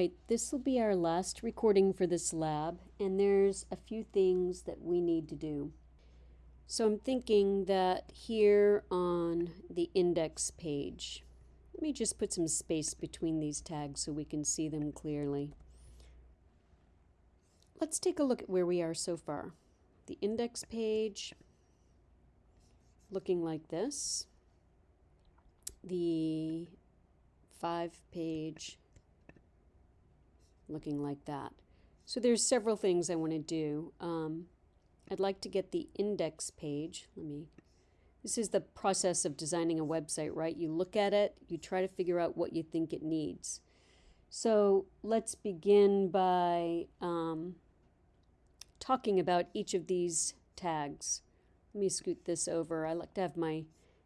right, this will be our last recording for this lab, and there's a few things that we need to do. So I'm thinking that here on the index page, let me just put some space between these tags so we can see them clearly. Let's take a look at where we are so far. The index page looking like this. The five page looking like that. So there's several things I want to do. Um, I'd like to get the index page. Let me, this is the process of designing a website, right? You look at it, you try to figure out what you think it needs. So let's begin by um, talking about each of these tags. Let me scoot this over. I like to have my,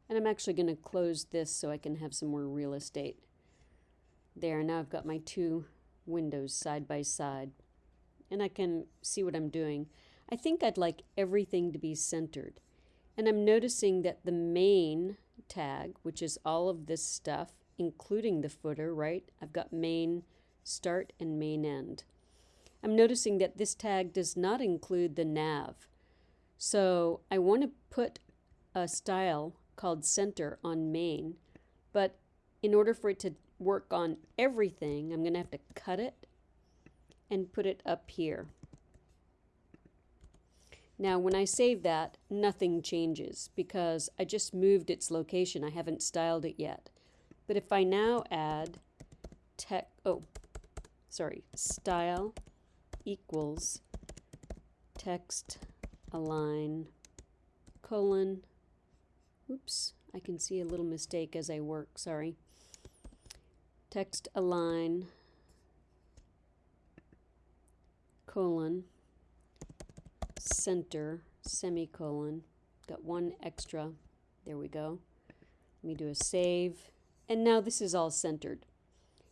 and I'm actually going to close this so I can have some more real estate. There, now I've got my two windows side by side. And I can see what I'm doing. I think I'd like everything to be centered. And I'm noticing that the main tag, which is all of this stuff, including the footer, right? I've got main start and main end. I'm noticing that this tag does not include the nav. So I want to put a style called center on main, but in order for it to work on everything, I'm going to have to cut it and put it up here. Now when I save that, nothing changes because I just moved its location. I haven't styled it yet. But if I now add tech, oh, sorry, style equals text align colon, oops, I can see a little mistake as I work, sorry text align colon center semicolon got one extra there we go. Let me do a save and now this is all centered.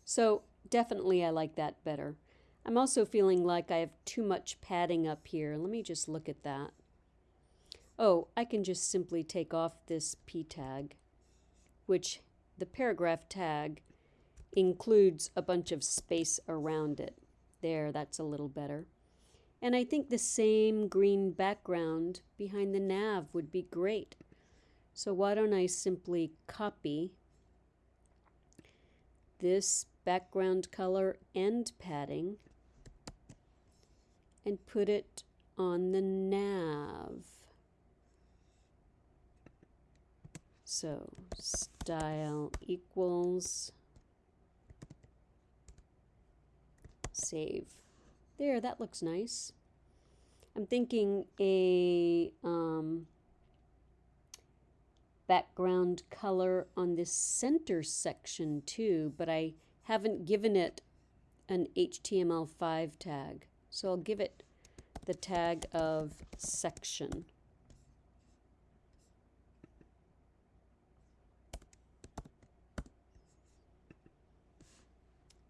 So definitely I like that better. I'm also feeling like I have too much padding up here. Let me just look at that. Oh I can just simply take off this p tag which the paragraph tag includes a bunch of space around it. There, that's a little better. And I think the same green background behind the nav would be great. So why don't I simply copy this background color and padding and put it on the nav. So style equals save. There, that looks nice. I'm thinking a um, background color on this center section too, but I haven't given it an HTML5 tag. So I'll give it the tag of section.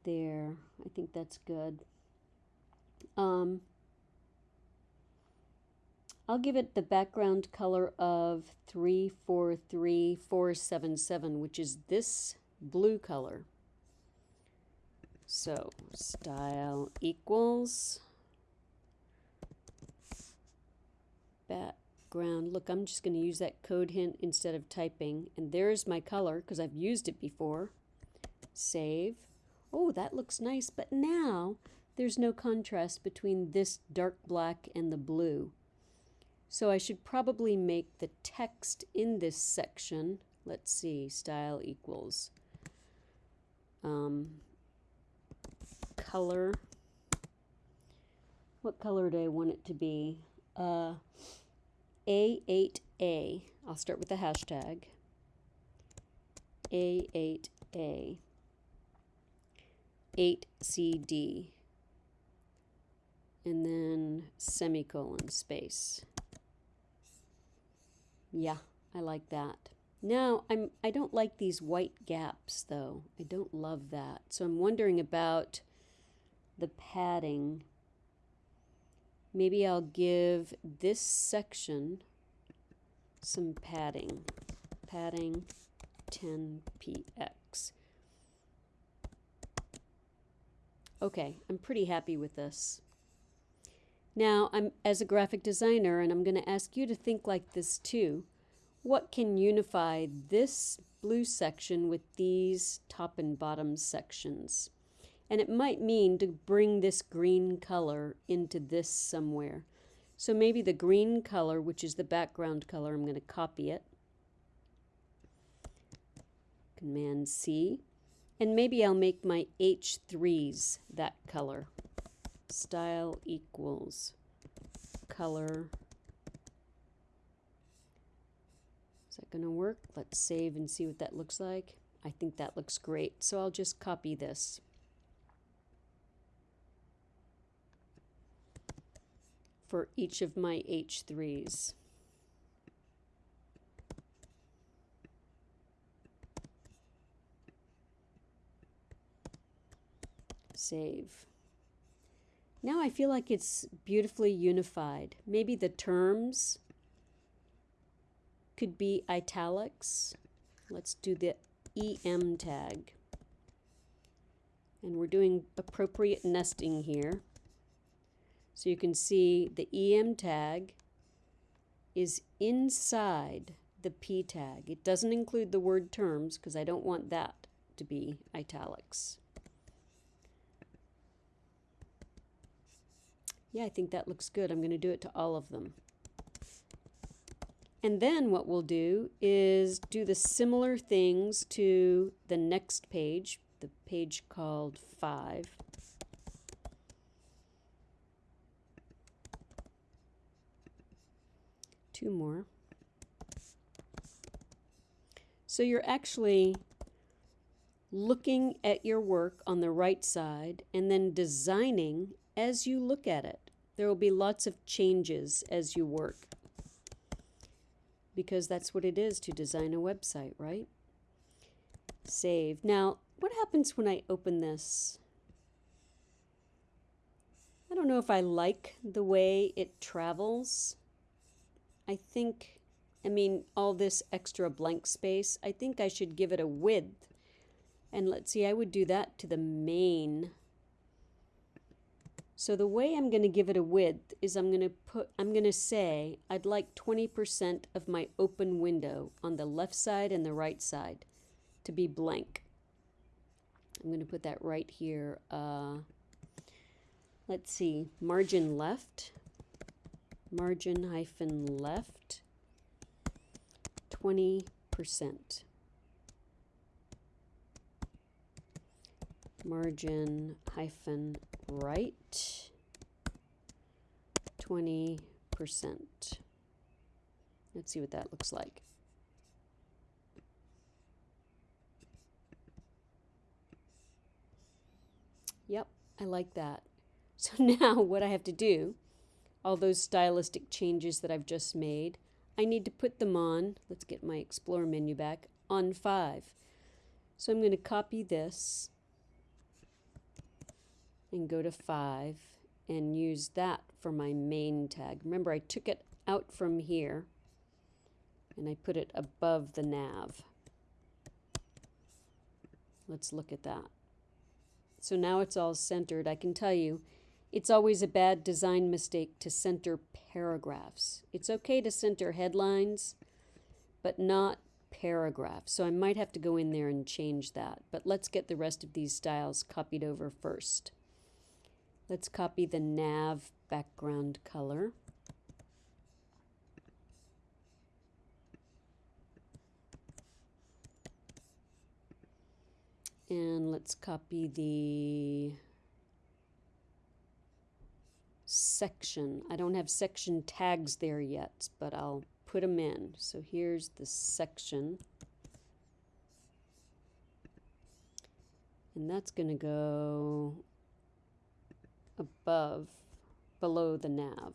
There. I think that's good. Um, I'll give it the background color of 343477, which is this blue color. So style equals background. Look, I'm just going to use that code hint instead of typing. And there's my color because I've used it before. Save oh, that looks nice, but now there's no contrast between this dark black and the blue. So I should probably make the text in this section, let's see, style equals um, color. What color do I want it to be? Uh, A8A. I'll start with the hashtag. A8A. 8CD and then semicolon space. Yeah, I like that. Now, I'm, I don't like these white gaps, though. I don't love that. So I'm wondering about the padding. Maybe I'll give this section some padding. Padding 10px. Okay, I'm pretty happy with this. Now, I'm as a graphic designer, and I'm going to ask you to think like this too. What can unify this blue section with these top and bottom sections? And it might mean to bring this green color into this somewhere. So maybe the green color, which is the background color, I'm going to copy it. Command C. And maybe I'll make my H3s that color style equals color. Is that going to work? Let's save and see what that looks like. I think that looks great. So I'll just copy this. for each of my H3s. Save. Now I feel like it's beautifully unified. Maybe the terms could be italics. Let's do the EM tag. And we're doing appropriate nesting here. So you can see the EM tag is inside the P tag. It doesn't include the word terms because I don't want that to be italics. Yeah, I think that looks good. I'm going to do it to all of them. And then what we'll do is do the similar things to the next page, the page called 5. Two more. So you're actually looking at your work on the right side and then designing as you look at it. There will be lots of changes as you work because that's what it is to design a website, right? Save. Now, what happens when I open this? I don't know if I like the way it travels. I think, I mean, all this extra blank space, I think I should give it a width. And let's see, I would do that to the main so the way I'm going to give it a width is I'm going to put, I'm going to say I'd like 20% of my open window on the left side and the right side to be blank. I'm going to put that right here. Uh, let's see, margin left, margin hyphen left, 20%. Margin hyphen right 20%. Let's see what that looks like. Yep, I like that. So now what I have to do, all those stylistic changes that I've just made, I need to put them on, let's get my Explorer menu back, on 5. So I'm going to copy this and go to 5 and use that for my main tag. Remember, I took it out from here and I put it above the nav. Let's look at that. So now it's all centered. I can tell you, it's always a bad design mistake to center paragraphs. It's okay to center headlines, but not paragraphs. So I might have to go in there and change that. But let's get the rest of these styles copied over first. Let's copy the nav background color. And let's copy the section. I don't have section tags there yet, but I'll put them in. So here's the section. And that's going to go above, below the nav.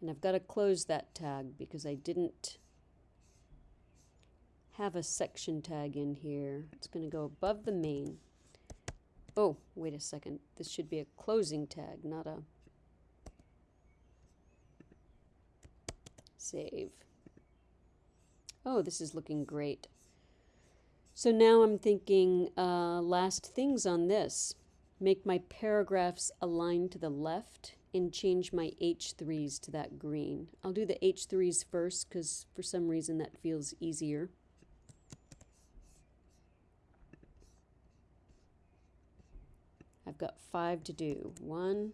And I've got to close that tag because I didn't have a section tag in here. It's going to go above the main. Oh, wait a second. This should be a closing tag, not a save. Oh, this is looking great. So now I'm thinking uh, last things on this. Make my paragraphs align to the left and change my H3s to that green. I'll do the H3s first because for some reason that feels easier. I've got five to do. One,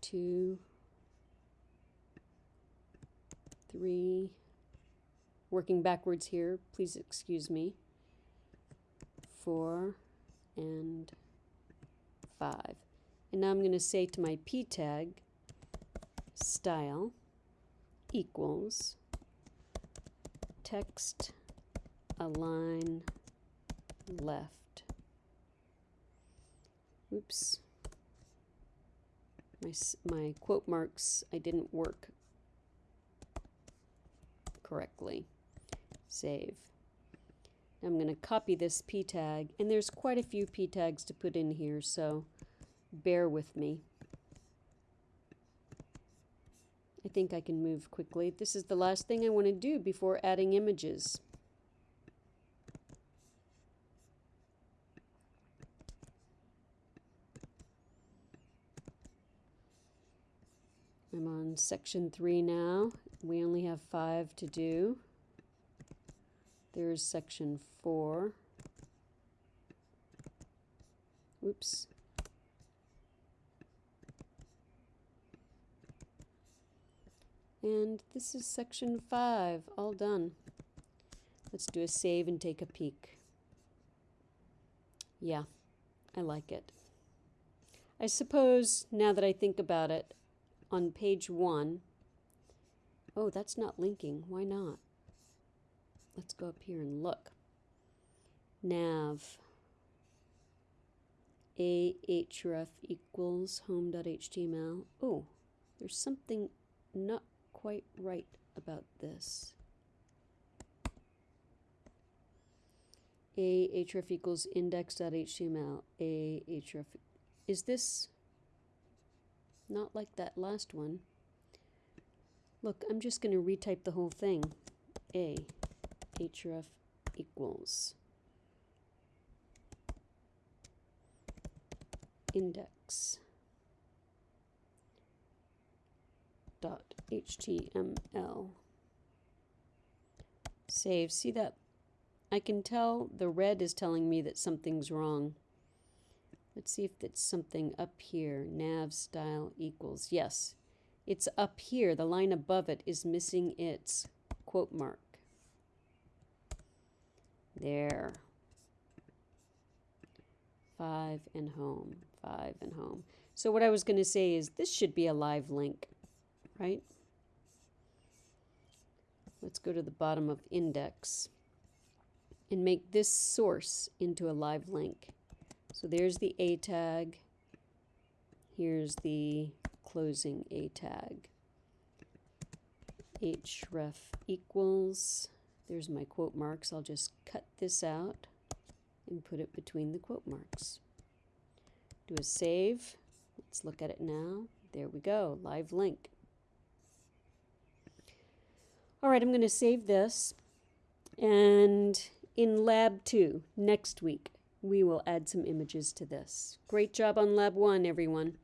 two, three, working backwards here, please excuse me, four, and five. And now I'm going to say to my p tag, style equals text align left. Oops. My, my quote marks, I didn't work correctly. Save. I'm going to copy this p tag, and there's quite a few p tags to put in here, so bear with me. I think I can move quickly. This is the last thing I want to do before adding images. I'm on section three now. We only have five to do. There's section four. Oops. And this is section five, all done. Let's do a save and take a peek. Yeah, I like it. I suppose, now that I think about it, on page one, oh, that's not linking. Why not? Let's go up here and look. Nav ahref equals home.html. Oh, there's something not quite right about this. A href equals index.html. A href. Is this not like that last one? Look, I'm just going to retype the whole thing. A href equals. Index. Dot html save. See that? I can tell the red is telling me that something's wrong. Let's see if it's something up here. Nav style equals. Yes. It's up here. The line above it is missing its. Quote mark there. Five and home, five and home. So what I was going to say is this should be a live link, right? Let's go to the bottom of index and make this source into a live link. So there's the A tag. Here's the closing A tag. href equals there's my quote marks. I'll just cut this out and put it between the quote marks. Do a save. Let's look at it now. There we go, live link. All right, I'm going to save this. And in lab two, next week, we will add some images to this. Great job on lab one, everyone.